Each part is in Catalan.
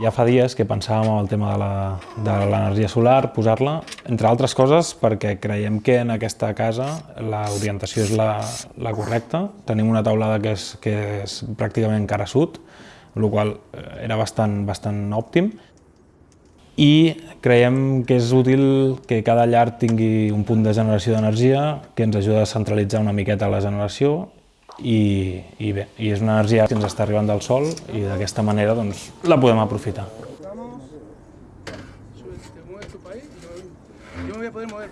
Ja fa dies que pensàvem en el tema de l'energia solar, posar-la, entre altres coses perquè creiem que en aquesta casa l'orientació és la, la correcta. Tenim una taulada que és, que és pràcticament cara sud, el qual eh, era bastant, bastant òptim. I creiem que és útil que cada llar tingui un punt de generació d'energia que ens ajuda a centralitzar una miqueta la generació i, i bé, i és una energia que ens està arribant del sol i d'aquesta manera doncs, la podem aprofitar.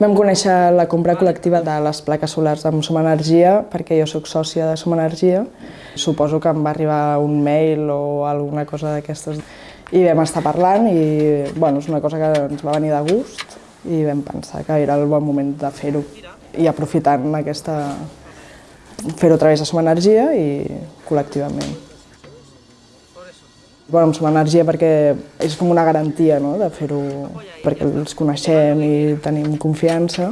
Vam conèixer la compra col·lectiva de les plaques solars amb Som Energia perquè jo sóc sòcia de Som Energia. Suposo que em va arribar un mail o alguna cosa d'aquestes i vam estar parlant i bueno, és una cosa que ens va venir de gust i vam pensar que era el bon moment de fer-ho i aprofitant aquesta, fer-ho a través de Som Energia i col·lectivament. Bueno, amb Som Energia perquè és com una garantia no? de fer-ho, perquè els coneixem i tenim confiança.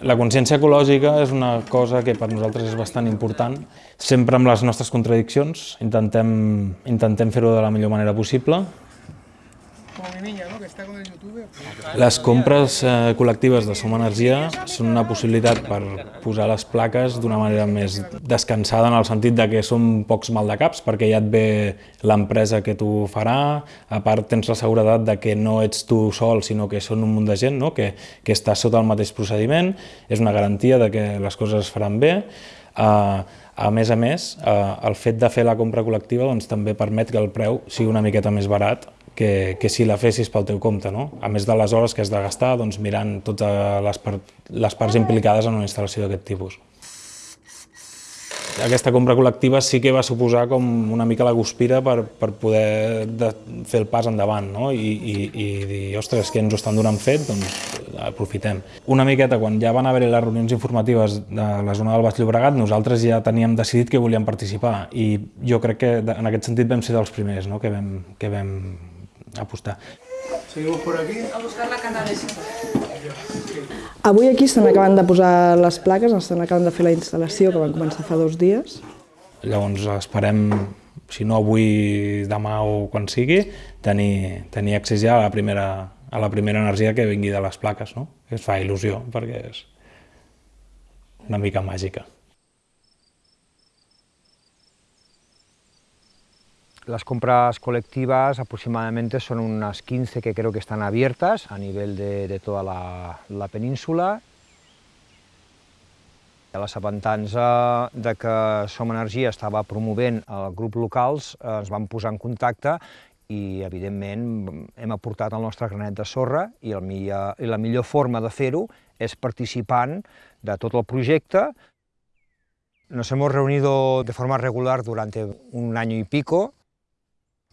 La consciència ecològica és una cosa que per nosaltres és bastant important. Sempre amb les nostres contradiccions intentem, intentem fer-ho de la millor manera possible como mi niña, ¿no? que està con el YouTube. Les compres eh, col·lectives de Som Energia són una possibilitat per posar les plaques d'una manera més descansada en el sentit de que són pocs maldecaps perquè ja et ve l'empresa que t'ho farà, a part tens la seguretat de que no ets tu sol sinó que són un munt de gent no? que, que està sota el mateix procediment, és una garantia de que les coses es faran bé, Uh, a més a més, uh, el fet de fer la compra col·lectiva doncs, també permet que el preu sigui una miqueta més barat que, que si la fessis pel teu compte, no? a més de les hores que has de gastar doncs, mirant totes les, part, les parts implicades en una instal·lació d'aquest tipus. Aquesta compra col·lectiva sí que va suposar com una mica la guspira per, per poder de, fer el pas endavant no? I, i, i dir, ostres, que ens ho estan donant fet, doncs aprofitem. Una miqueta, quan ja van haver les reunions informatives de la zona del Baix Llobregat, nosaltres ja teníem decidit que volíem participar i jo crec que en aquest sentit vam ser dels primers no? que, vam, que vam apostar. Seguimos por aquí. A buscar la canalesa. Avui aquí estan acabant de posar les plaques, estan acabant de fer la instal·lació que van començar fa dos dies. Llavors esperem, si no avui, demà o quan sigui, tenir, tenir accés ja a la, primera, a la primera energia que vingui de les plaques, no? es fa il·lusió perquè és una mica màgica. Las compras colectivas aproximadamente son unas 15 que creo que están abiertas a nivel de, de toda la, la península. A les avantança de que Som Energia estava promovent el grup locals, eh, ens vam posar en contacte i, evidentment, hem aportat el nostre granet de sorra i, el millor, i la millor forma de fer-ho és participant de tot el projecte. Nos hemos reunido de forma regular durante un año y pico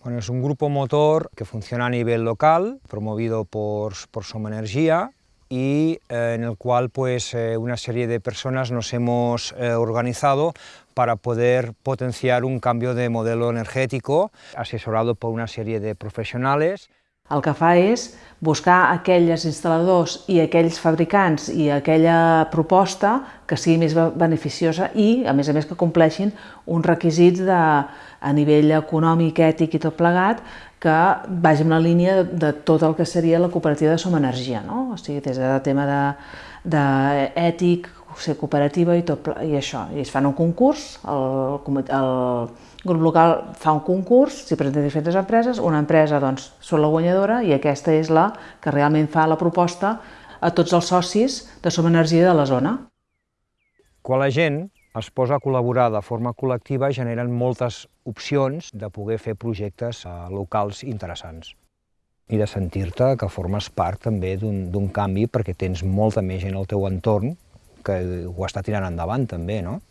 Bueno, es un grupo motor que funciona a nivel local, promovido por, por Soma Energía, y eh, en el cual pues, eh, una serie de personas nos hemos eh, organizado para poder potenciar un cambio de modelo energético, asesorado por una serie de profesionales. El que fa és buscar aquells instal·ladors i aquells fabricants i aquella proposta que sigui més beneficiosa i, a més a més, que compleixin uns requisits de, a nivell econòmic, ètic i tot plegat que vagi en la línia de, de tot el que seria la cooperativa de Som Energia, no? o sigui, des de tema de, de ser cooperativa i, tot, i això. I es fan un concurs, el, el grup local fa un concurs, s'hi presenten diferents empreses, una empresa doncs, són la guanyadora i aquesta és la que realment fa la proposta a tots els socis de Som Energia de la zona. Quan la gent es posa a col·laborar de forma col·lectiva generen moltes opcions de poder fer projectes eh, locals interessants i de sentir-te que formes part també d'un canvi perquè tens molta més gent al teu entorn que ho està tirant no?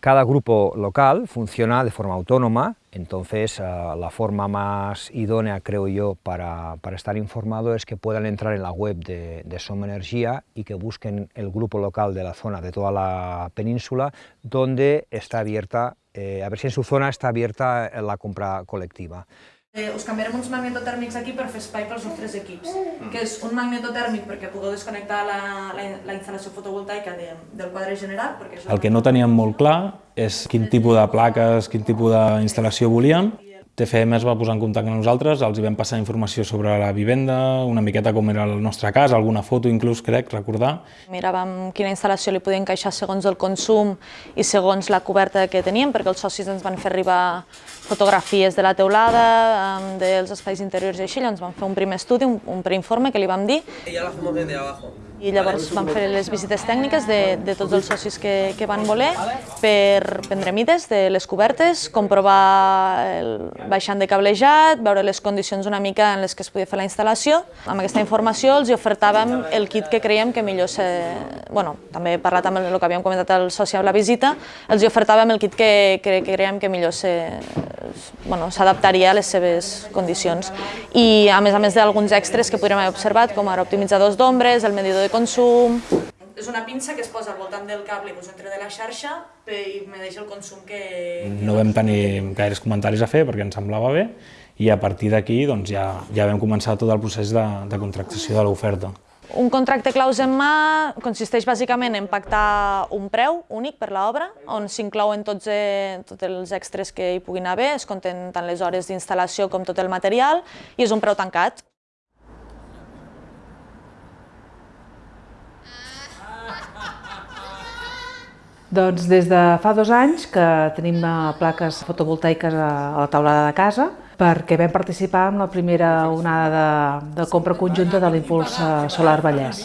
Cada grupo local funciona de forma autónoma, entonces uh, la forma más idónea, creo yo, para, para, estar informado es que puedan entrar en la web de, de Soma Energía y que busquen el grupo local de la zona, de toda la península, donde está abierta, eh, a ver si en su zona está abierta la compra colectiva. Eh, us canviarem uns magnetotèrmics aquí per fer espai pels nostres equips, que és un magnetotèrmic perquè pugueu desconnectar la, la, la instal·lació fotovoltaica de, del quadre general. Perquè és El que no teníem molt clar és quin tipus de plaques, quin tipus d'instal·lació volíem. TFM es va posar en contacte amb nosaltres, els hi vam passar informació sobre la vivenda, una miqueta com era el nostre cas, alguna foto inclús, crec, recordar. Miràvem quina instal·lació li podia encaixar segons el consum i segons la coberta que teníem, perquè els socis ens van fer arribar fotografies de la teulada, dels espais interiors i així, llavors vam fer un primer estudi, un, un preinforme que li vam dir. I ja la hacemos desde abajo. I llavors vam fer les visites tècniques de, de tots els socis que, que van voler per prendre mides de les cobertes, comprovar el baixant de cablejat, veure les condicions una mica en les que es podia fer la instal·lació. Amb aquesta informació els ofertàvem el kit que creiem que millor se... Bueno, també he parlat amb el que havíem comentat el soci a la visita, els ofertàvem el kit que, que, que creiem que millor se, bueno, s'adaptaria a les seves condicions. I a més a més d'alguns extras que podríem haver observat, com ara optimitzadors d'ombres, el medidor de consum... És una pinça que es posa al voltant del cable que us entra de la xarxa i medeix el consum que... No vam tenir gaires comentaris a fer perquè ens semblava bé i a partir d'aquí doncs, ja, ja vam començar tot el procés de, de contractació de l'oferta. Un contracte claus en mà consisteix bàsicament en pactar un preu únic per l'obra, on s'inclouen tots, eh, tots els extras que hi puguin haver, es compten tant les hores d'instal·lació com tot el material, i és un preu tancat. Doncs des de fa dos anys que tenim plaques fotovoltaiques a la taulada de casa perquè vam participar en la primera onada de, de compra conjunta de l'Impuls Solar Vallès.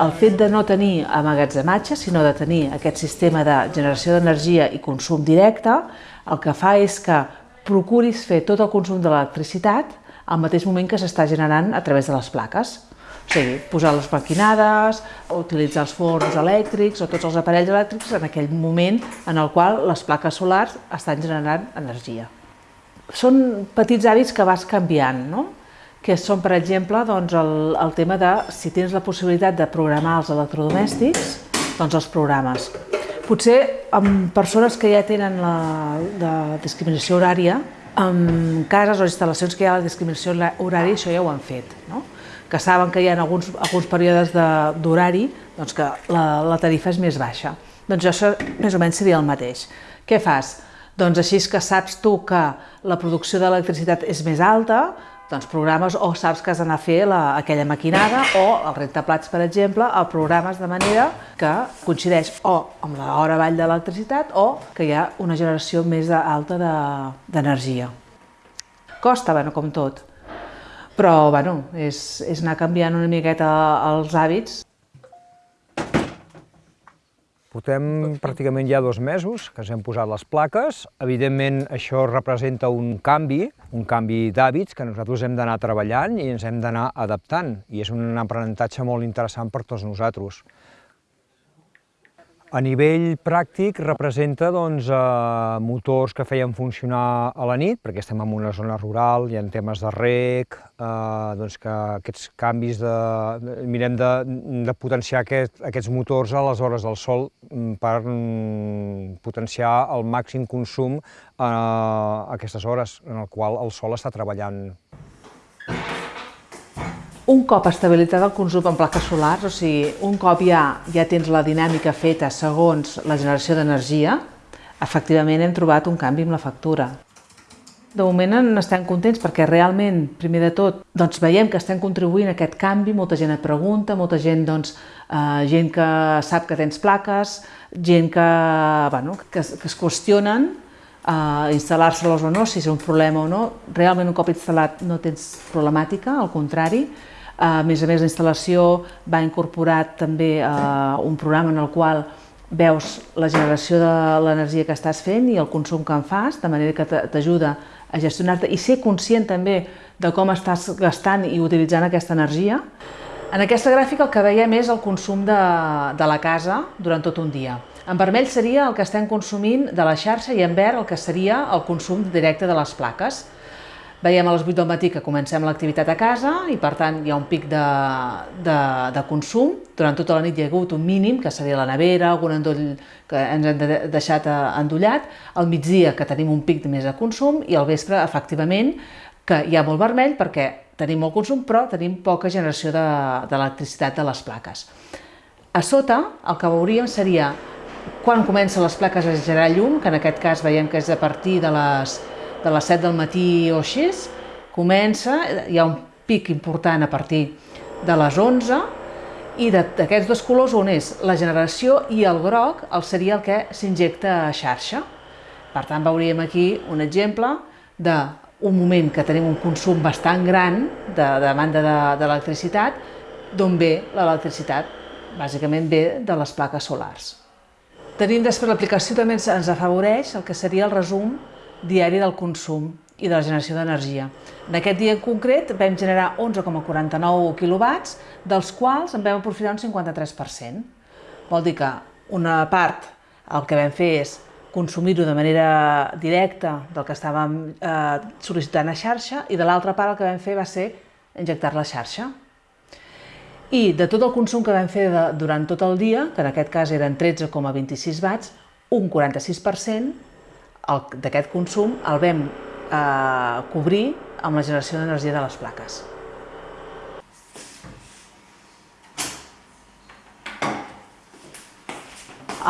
El fet de no tenir amagatzematge, sinó de tenir aquest sistema de generació d'energia i consum directe, el que fa és que procuris fer tot el consum de l'electricitat al mateix moment que s'està generant a través de les plaques. O sigui, posar les maquinades, utilitzar els forns elèctrics o tots els aparells elèctrics en aquell moment en el qual les plaques solars estan generant energia. Són petits hàbits que vas canviant, no? que són, per exemple, doncs, el, el tema de si tens la possibilitat de programar els electrodomèstics, doncs els programes. Potser amb persones que ja tenen la, la discriminació horària, en cases o instal·lacions que hi ha la discriminació horària, això ja ho han fet. No? Que saben que hi ha alguns, alguns períodes d'horari doncs que la, la tarifa és més baixa. Doncs això més o menys seria el mateix. Què fas? Doncs així que saps tu que la producció d'electricitat és més alta, doncs programes o saps que has d'anar a fer la, aquella maquinada o el rentaplats, per exemple, el programes de manera que coincideix o amb l'hora vall de l'electricitat o que hi ha una generació més alta d'energia. De, Costa, bueno, com tot, però bueno, és, és anar canviant una miqueta els hàbits. Portem pràcticament ja dos mesos que ens hem posat les plaques. Evidentment, això representa un canvi, un canvi d'hàbits que nosaltres hem d'anar treballant i ens hem d'anar adaptant. I és un aprenentatge molt interessant per tots nosaltres. A nivell pràctic representa doncs, eh, motors que feien funcionar a la nit, perquè estem en una zona rural, hi ha temes de rec, eh, doncs que aquests canvis de... mirem de, de potenciar aquest, aquests motors a les hores del sol mm, per mm, potenciar el màxim consum eh, a aquestes hores en el qual el sol està treballant un cop estabilitzat el consum en plaques solars, o sigui, un cop ja, ja tens la dinàmica feta segons la generació d'energia, efectivament hem trobat un canvi amb la factura. De moment n'estem contents perquè realment, primer de tot, doncs veiem que estem contribuint a aquest canvi, molta gent et pregunta, molta gent, doncs, eh, gent que sap que tens plaques, gent que, bueno, que, que es qüestionen eh, instal·lar-se-les o no, si és un problema o no. Realment un cop instal·lat no tens problemàtica, al contrari, a més a més, la instal·lació va incorporar també eh, un programa en el qual veus la generació de l'energia que estàs fent i el consum que en fas, de manera que t'ajuda a gestionar-te i ser conscient també de com estàs gastant i utilitzant aquesta energia. En aquesta gràfica el que veiem és el consum de, de la casa durant tot un dia. En vermell seria el que estem consumint de la xarxa i en verd el que seria el consum directe de les plaques. Veiem a les 8 del matí que comencem l'activitat a casa i per tant hi ha un pic de, de, de consum. Durant tota la nit hi ha hagut un mínim, que seria la nevera, algun endoll que ens hem deixat eh, endollat. Al migdia que tenim un pic més de consum i al vespre, efectivament, que hi ha molt vermell perquè tenim molt consum però tenim poca generació d'electricitat de, de les plaques. A sota el que veuríem seria quan comencen les plaques a generar llum, que en aquest cas veiem que és a partir de les de les 7 del matí o així, comença, hi ha un pic important a partir de les 11, i d'aquests dos colors on és la generació i el groc el seria el que s'injecta a xarxa. Per tant, veuríem aquí un exemple d'un moment que tenim un consum bastant gran de demanda d'electricitat, de, d'on ve l'electricitat? Bàsicament ve de les plaques solars. Tenim després l'aplicació també ens afavoreix el que seria el resum diari del consum i de la generació d'energia. En aquest dia en concret vam generar 11,49 quilowatts, dels quals en vam aprofitar un 53%. Vol dir que una part el que vam fer és consumir-ho de manera directa del que estàvem eh, sol·licitant a xarxa i de l'altra part el que vam fer va ser injectar la xarxa. I de tot el consum que vam fer de, durant tot el dia, que en aquest cas eren 13,26 watts, un 46% d'aquest consum el vam eh, cobrir amb la generació d'energia de les plaques.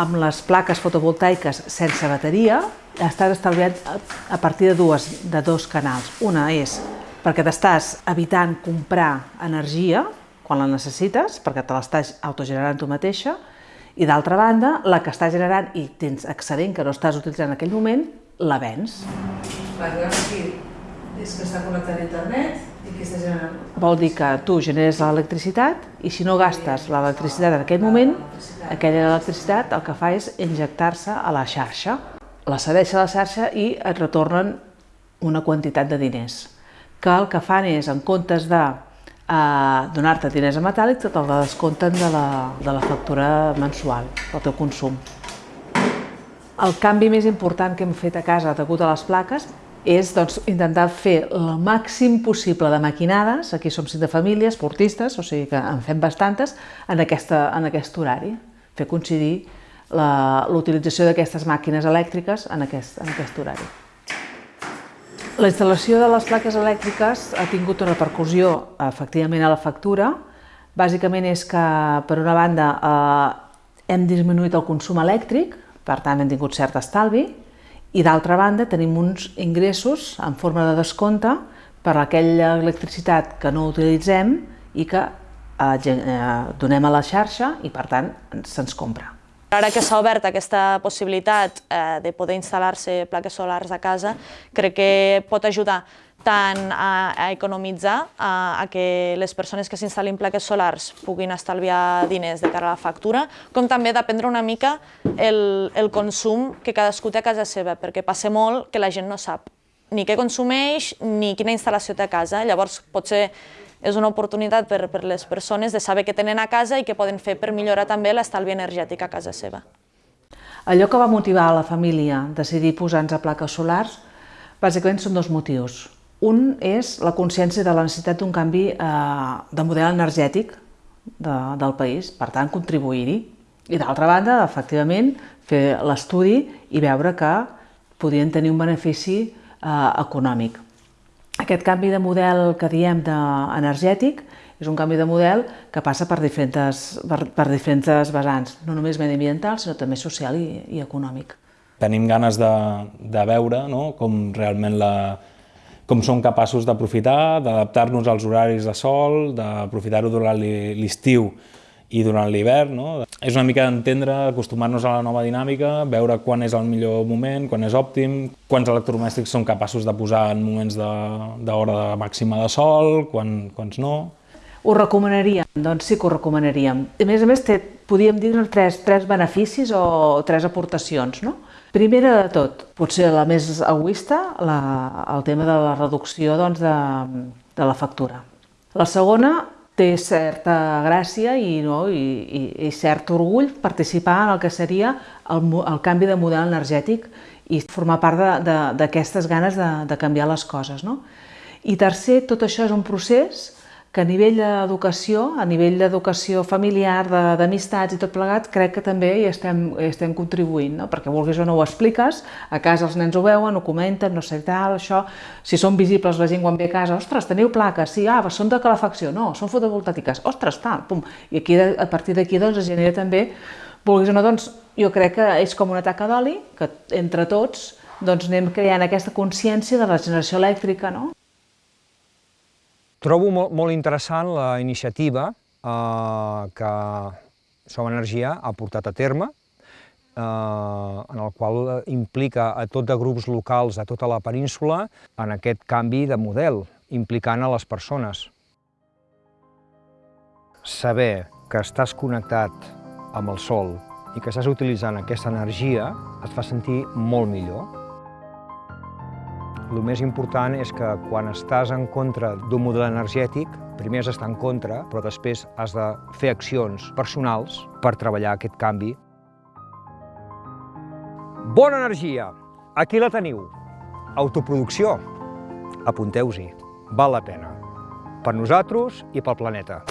Amb les plaques fotovoltaiques sense bateria estàs estalviat a partir de, dues, de dos canals. Una és perquè t'estàs evitant comprar energia quan la necessites, perquè te l'estàs autogenerant tu mateixa, i d'altra banda, la que està generant i tens excedent que no estàs utilitzant en aquell moment, la vens. aquí és que està connectat a internet i que està generant... Vol dir que tu generes l'electricitat i si no gastes l'electricitat en aquell moment, aquella electricitat el que fa és injectar-se a la xarxa. La cedeix a la xarxa i et retornen una quantitat de diners, que el que fan és, en comptes de a donar-te diners a metàl·lics que te'l descompten de la, de la factura mensual, del teu consum. El canvi més important que hem fet a casa degut a les plaques és doncs, intentar fer el màxim possible de maquinades, aquí som cinc de família, esportistes, o sigui que en fem bastantes, en, aquesta, en aquest horari, fer coincidir l'utilització d'aquestes màquines elèctriques en aquest, en aquest horari. La instal·lació de les plaques elèctriques ha tingut una repercussió efectivament a la factura. Bàsicament és que, per una banda, eh, hem disminuït el consum elèctric, per tant hem tingut cert estalvi, i d'altra banda tenim uns ingressos en forma de descompte per aquella electricitat que no utilitzem i que eh, eh donem a la xarxa i per tant se'ns compra. Ara que s'ha obert aquesta possibilitat eh, de poder instal·lar-se plaques solars a casa, crec que pot ajudar tant a, a economitzar, a, a que les persones que s'instal·lin plaques solars puguin estalviar diners de cara a la factura, com també d'aprendre una mica el, el consum que cadascú té a casa seva, perquè passa molt que la gent no sap ni què consumeix ni quina instal·lació té a casa. Llavors, potser és una oportunitat per, per les persones de saber què tenen a casa i què poden fer per millorar també l'estalvi energètic a casa seva. Allò que va motivar a la família a decidir posar-nos a plaques solars, bàsicament són dos motius. Un és la consciència de la necessitat d'un canvi eh, de model energètic de, del país, per tant, contribuir-hi. I d'altra banda, efectivament, fer l'estudi i veure que podien tenir un benefici econòmic. Aquest canvi de model que diem de energètic és un canvi de model que passa per diferents, per, per diferents vessants, no només mediambiental, sinó també social i, i econòmic. Tenim ganes de, de veure no? com realment la, com som capaços d'aprofitar, d'adaptar-nos als horaris de sol, d'aprofitar-ho durant l'estiu i durant l'hivern. No? És una mica d'entendre, acostumar-nos a la nova dinàmica, veure quan és el millor moment, quan és òptim, quants electrodomèstics són capaços de posar en moments d'hora màxima de sol, quan, quants no. Ho recomanaríem? Doncs sí que ho recomanaríem. A més a més, té, podríem dir tres, tres beneficis o tres aportacions. No? Primera de tot, potser la més egoista, la, el tema de la reducció doncs, de, de la factura. La segona, té certa gràcia i, no, i, i, i cert orgull participar en el que seria el, el canvi de model energètic i formar part d'aquestes ganes de, de canviar les coses. No? I tercer, tot això és un procés que a nivell d'educació, a nivell d'educació familiar, d'amistats i tot plegat, crec que també hi estem, hi estem contribuint, no? perquè vulguis o no ho expliques, a casa els nens ho veuen, ho comenten, no sé tal, això, si són visibles la gent quan ve a casa, ostres, teniu plaques, sí, ah, són de calefacció, no, són fotovoltàtiques, ostres, tal, pum, i aquí, a partir d'aquí doncs, es genera també, vulguis o no, doncs, jo crec que és com una taca d'oli, que entre tots doncs, anem creant aquesta consciència de la generació elèctrica, no? Trobo molt, molt interessant la iniciativa eh, que Som Energia ha portat a terme, eh, en el qual implica a tot de grups locals a tota la península en aquest canvi de model, implicant a les persones. Saber que estàs connectat amb el sol i que estàs utilitzant aquesta energia et fa sentir molt millor. El més important és que quan estàs en contra d'un model energètic, primer has d'estar en contra, però després has de fer accions personals per treballar aquest canvi. Bona energia! Aquí la teniu. Autoproducció. Apunteu-s'hi. Val la pena. Per nosaltres i pel planeta.